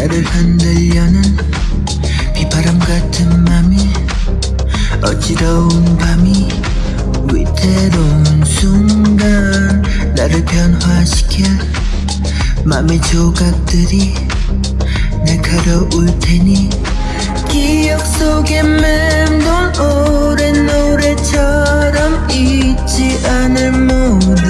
나를 흔들려는 비바람 같은 맘이 어지러운 밤이 위태로운 순간 나를 변화시킬 맘의 조각들이 날가로울 테니 기억 속에 맴돈 오랜 노래처럼 잊지 않을 모든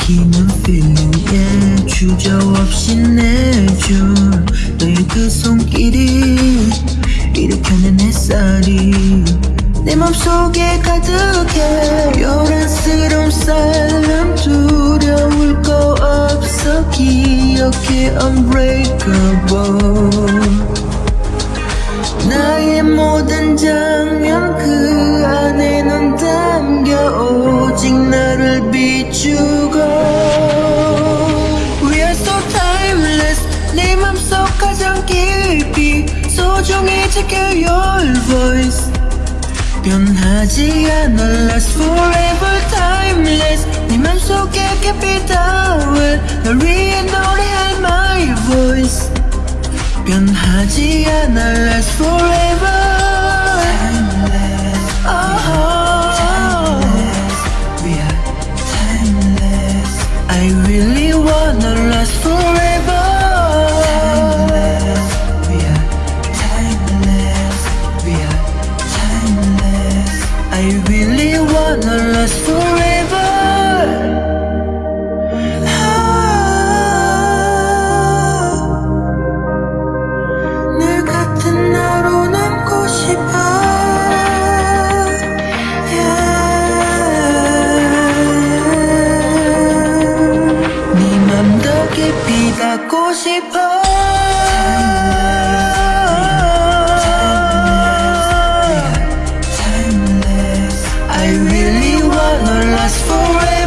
막히는 feeling에 주저없이 내줄 너의 그 손길이 일으켜낸 햇살이 내 맘속에 가득해 요란스러운 삶 두려울 거 없어 기억해 unbreakable 나의 모든 자 깊이 소중히 지킬 your voice 변하지 않아 last forever timeless 네 맘속에 깊이 닿을 널 위해 노래할 my voice 변하지 않아 last forever timeless oh. Uh-huh. timeless we are timeless I really I really wanna last forever never last forever